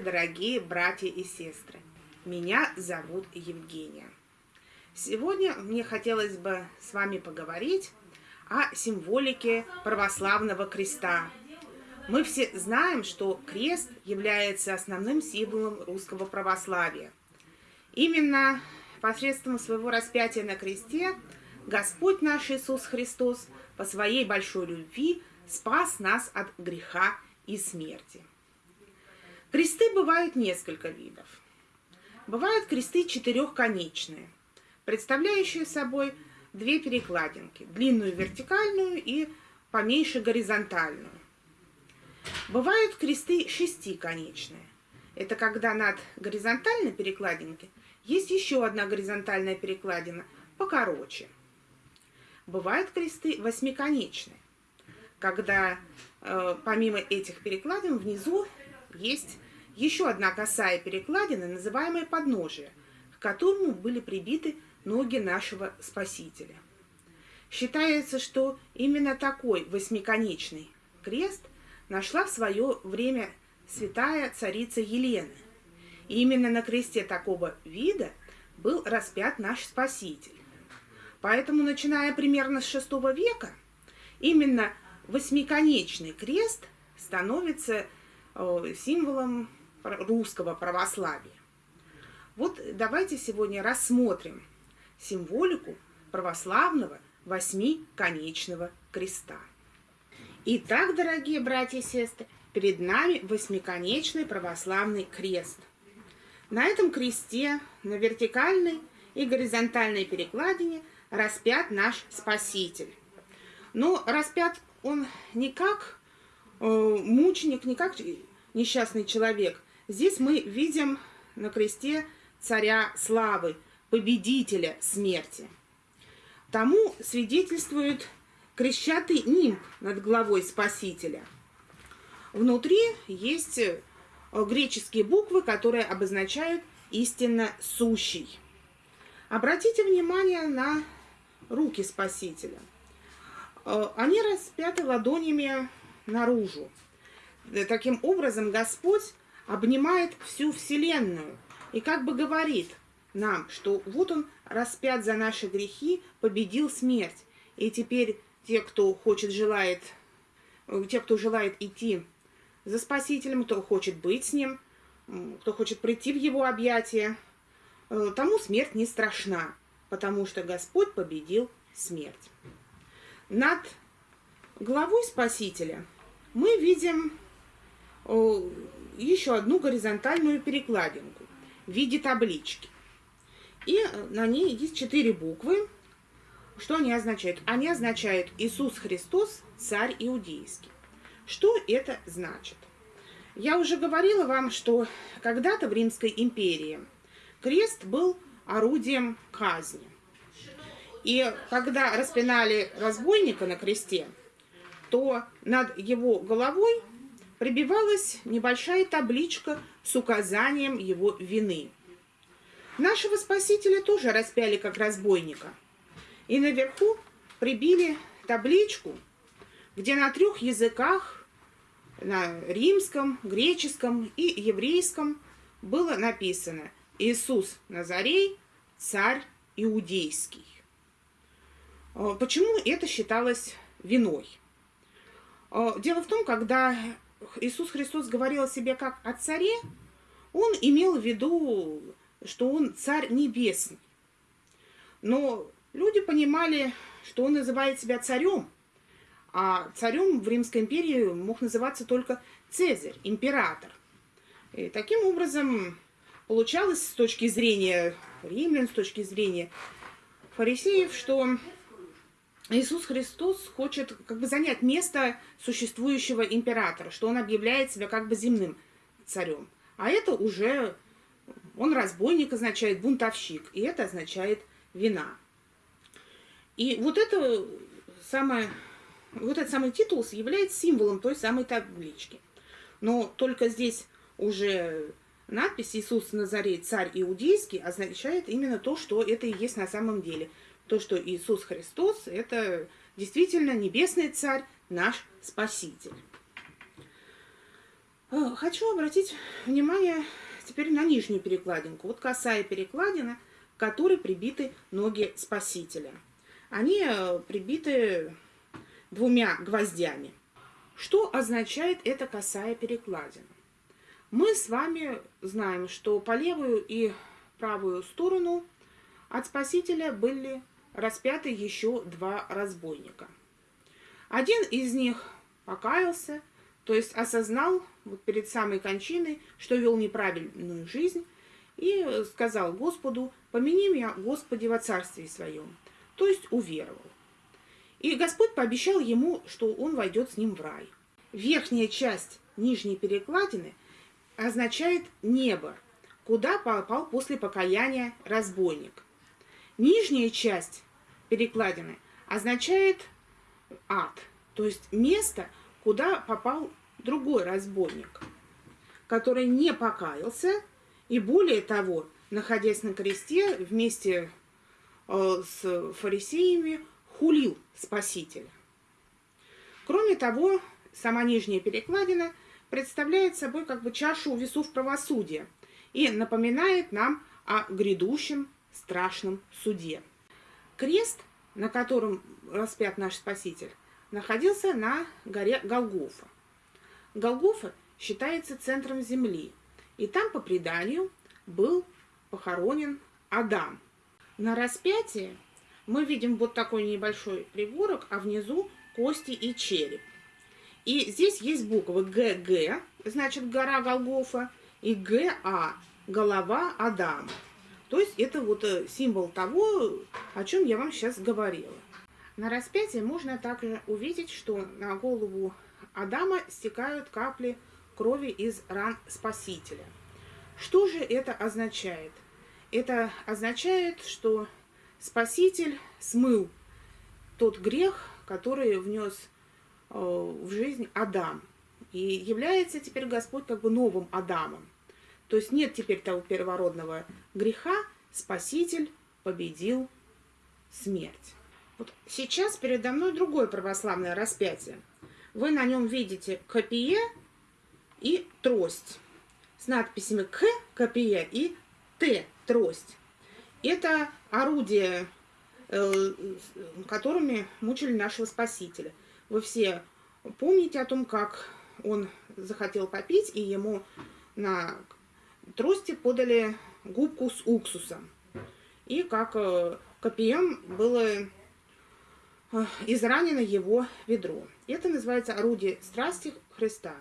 Здравствуйте, дорогие братья и сестры! Меня зовут Евгения. Сегодня мне хотелось бы с вами поговорить о символике православного креста. Мы все знаем, что крест является основным символом русского православия. Именно посредством своего распятия на кресте Господь наш Иисус Христос по своей большой любви спас нас от греха и смерти. Кресты бывают несколько видов. Бывают кресты четырехконечные, представляющие собой две перекладинки, длинную вертикальную и поменьше горизонтальную. Бывают кресты шестиконечные. Это когда над горизонтальной перекладинкой есть еще одна горизонтальная перекладина, покороче. Бывают кресты восьмиконечные, когда э, помимо этих перекладин внизу есть еще одна косая перекладина, называемая подножие, к которому были прибиты ноги нашего Спасителя. Считается, что именно такой восьмиконечный крест нашла в свое время святая царица Елена. И именно на кресте такого вида был распят наш Спаситель. Поэтому, начиная примерно с VI века, именно восьмиконечный крест становится Э, символом русского православия. Вот давайте сегодня рассмотрим символику православного восьмиконечного креста. Итак, дорогие братья и сестры, перед нами восьмиконечный православный крест. На этом кресте на вертикальной и горизонтальной перекладине распят наш Спаситель. Но распят он не как Э, мученик, не как несчастный человек. Здесь мы видим на кресте царя славы, победителя смерти. Тому свидетельствует крещатый нимб над головой Спасителя. Внутри есть э, греческие буквы, которые обозначают истинно сущий. Обратите внимание на руки Спасителя. Э, они распяты ладонями наружу. Э, таким образом, Господь обнимает всю Вселенную и как бы говорит нам, что вот Он распят за наши грехи, победил смерть. И теперь те, кто хочет, желает, э, те, кто желает идти за Спасителем, кто хочет быть с Ним, кто хочет прийти в Его объятия, э, тому смерть не страшна, потому что Господь победил смерть. Над главой Спасителя мы видим еще одну горизонтальную перекладинку в виде таблички. И на ней есть четыре буквы. Что они означают? Они означают «Иисус Христос, Царь Иудейский». Что это значит? Я уже говорила вам, что когда-то в Римской империи крест был орудием казни. И когда распинали разбойника на кресте, то над его головой прибивалась небольшая табличка с указанием его вины. Нашего Спасителя тоже распяли как разбойника. И наверху прибили табличку, где на трех языках, на римском, греческом и еврейском, было написано «Иисус Назарей, царь иудейский». А почему это считалось виной? А, дело в том, когда Иисус Христос говорил о себе как о царе, он имел в виду, что он царь небесный. Но люди понимали, что он называет себя царем, а царем в Римской империи мог называться только Цезарь, император. И таким образом получалось с точки зрения римлян, с точки зрения фарисеев, что Иисус Христос хочет как бы занять место существующего императора, что он объявляет себя как бы земным царем. А это уже, он разбойник означает бунтовщик, и это означает вина. И вот это самое, вот этот самый титул является символом той самой таблички. Но только здесь уже надпись «Иисус Назарей, царь иудейский» означает именно то, что это и есть на самом деле – то, что Иисус Христос – это действительно небесный царь, наш Спаситель. Э, хочу обратить внимание теперь на нижнюю перекладинку. Вот косая перекладина, к которой прибиты ноги Спасителя. Они э, прибиты двумя гвоздями. Что означает эта косая перекладина? Мы с вами знаем, что по левую и правую сторону от Спасителя были распяты еще два разбойника. Один из них покаялся, то есть осознал вот перед самой кончиной, что вел неправильную жизнь, и сказал Господу, помяни меня, Господи, во царстве своем, то есть уверовал. И Господь пообещал ему, что он войдет с ним в рай. Верхняя часть нижней перекладины означает небо, куда попал после покаяния разбойник. Нижняя часть перекладины означает ад, то есть место, куда попал другой разбойник, который не покаялся и более того, находясь на кресте вместе э, с фарисеями, хулил Спасителя. Кроме того, сама нижняя перекладина представляет собой как бы чашу весов правосудия и напоминает нам о грядущем страшном суде. Крест, на котором распят наш Спаситель, находился на горе Голгофа. Голгофа считается центром земли, и там, по преданию, был похоронен Адам. На распятии мы видим вот такой небольшой пригорок, а внизу кости и череп. И здесь есть буквы ГГ, значит гора Голгофа, и ГА, голова Адама. То есть это вот э, символ того, о чем я вам сейчас говорила. На распятии можно также увидеть, что на голову Адама стекают капли крови из ран Спасителя. Что же это означает? Это означает, что Спаситель смыл тот грех, который внес э, в жизнь Адам. И является теперь Господь как бы новым Адамом. То есть нет теперь того первородного греха, Спаситель победил смерть. Вот сейчас передо мной другое православное распятие. Вы на нем видите копие и трость с надписями К копия и Т трость. Это орудия, э, которыми мучили нашего Спасителя. Вы все помните о том, как он захотел попить, и ему на трости подали губку с уксусом. И как э, копьем было э, изранено его ведро. Это называется орудие страсти Христа.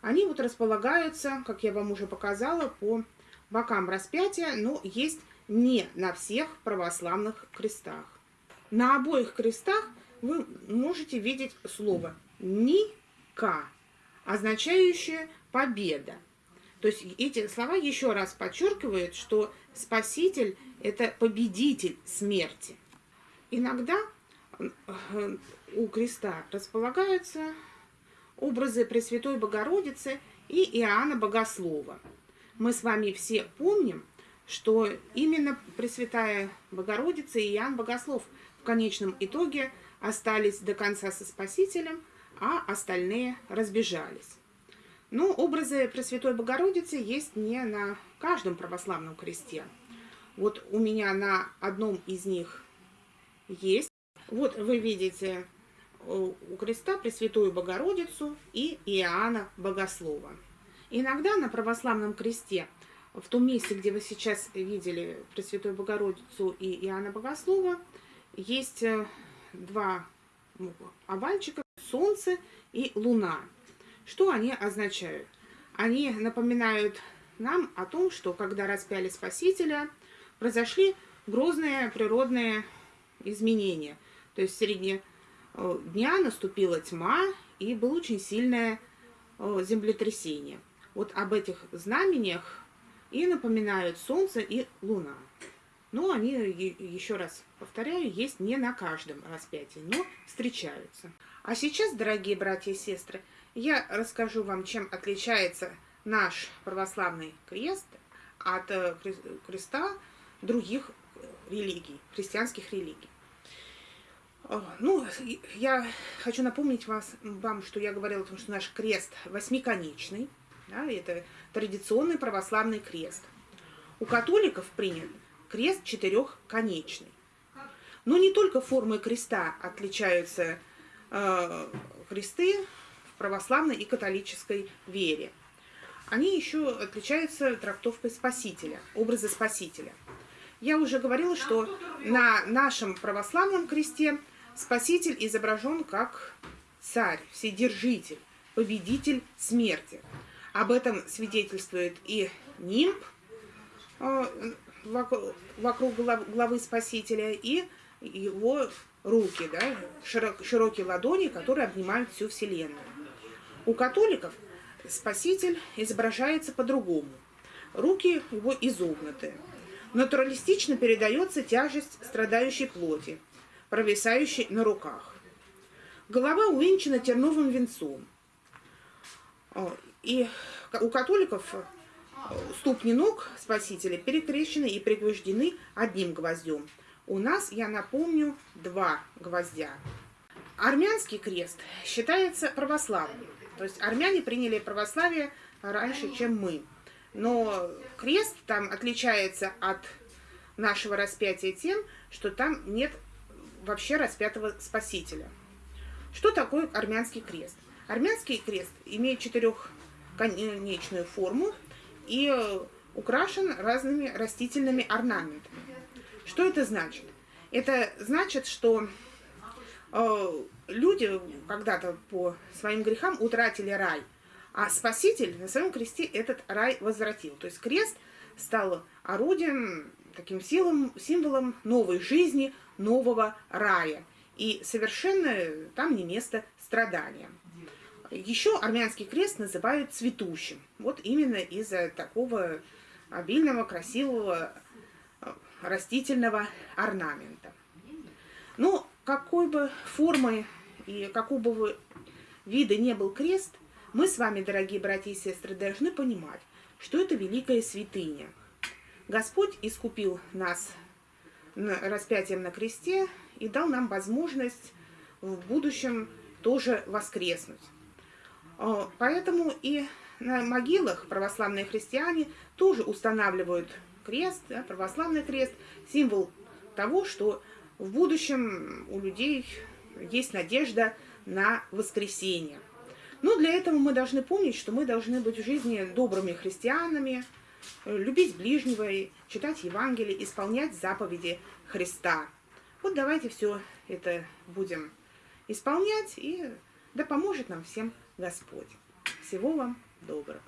Они вот располагаются, как я вам уже показала, по бокам распятия, но есть не на всех православных крестах. На обоих крестах вы можете видеть слово «ника», означающее «победа». То есть эти слова еще раз подчеркивают, что Спаситель – это победитель смерти. Иногда э, у креста располагаются образы Пресвятой Богородицы и Иоанна Богослова. Мы с вами все помним, что именно Пресвятая Богородица и Иоанн Богослов в конечном итоге остались до конца со Спасителем, а остальные разбежались. Но образы Пресвятой Богородицы есть не на каждом православном кресте. Вот у меня на одном из них есть. Вот вы видите э, у креста Пресвятую Богородицу и Иоанна Богослова. Иногда на православном кресте – в том месте, где вы сейчас видели Пресвятую Богородицу и Иоанна Богослова, есть э, два ну, овальчика, Солнце и Луна. Что они означают? Они напоминают нам о том, что когда распяли Спасителя, произошли грозные природные изменения. То есть в середине э, дня наступила тьма и было очень сильное э, землетрясение. Вот об этих знамениях и напоминают Солнце и Луна. Но они, еще раз повторяю, есть не на каждом распятии, но встречаются. А сейчас, дорогие братья и сестры, я расскажу вам, чем отличается наш православный крест от э, креста других религий, христианских религий. Э, ну, я хочу напомнить вас, вам, что я говорила о том, что наш крест восьмиконечный. Да, это традиционный православный крест. У католиков принят крест четырехконечный. Но не только формы креста отличаются э, кресты православной и католической вере. Они еще отличаются трактовкой Спасителя, образа Спасителя. Я уже говорила, что на нашем православном кресте Спаситель изображен как царь, вседержитель, победитель смерти. Об этом свидетельствует и нимб э, вокруг главы Спасителя, и его руки, да, широкие ладони, которые обнимают всю Вселенную. У католиков Спаситель изображается по-другому. Руки его изогнуты. Натуралистично передается тяжесть страдающей плоти, провисающей на руках. Голова увенчана терновым венцом. И у католиков ступни ног Спасителя перекрещены и пригвождены одним гвоздем – у нас, я напомню, два гвоздя. Армянский крест считается православным. То есть армяне приняли православие раньше, чем мы. Но крест там отличается от нашего распятия тем, что там нет вообще распятого Спасителя. Что такое армянский крест? Армянский крест имеет четырехконечную форму и украшен разными растительными орнаментами. Что это значит? Это значит, что люди когда-то по своим грехам утратили рай, а Спаситель на своем кресте этот рай возвратил. То есть крест стал орудием, таким силом, символом новой жизни, нового рая. И совершенно там не место страдания. Еще армянский крест называют цветущим. Вот именно из-за такого обильного, красивого растительного орнамента. Ну, какой бы формы и какого бы вида не был крест, мы с вами, дорогие братья и сестры, должны понимать, что это великая святыня. Господь искупил нас распятием на кресте и дал нам возможность в будущем тоже воскреснуть. А, поэтому и на могилах православные христиане тоже устанавливают крест, православный крест, символ того, что в будущем у людей есть надежда на воскресение. Но для этого мы должны помнить, что мы должны быть в жизни добрыми христианами, любить ближнего, читать Евангелие, исполнять заповеди Христа. Вот давайте все это будем исполнять, и да поможет нам всем Господь. Всего вам доброго.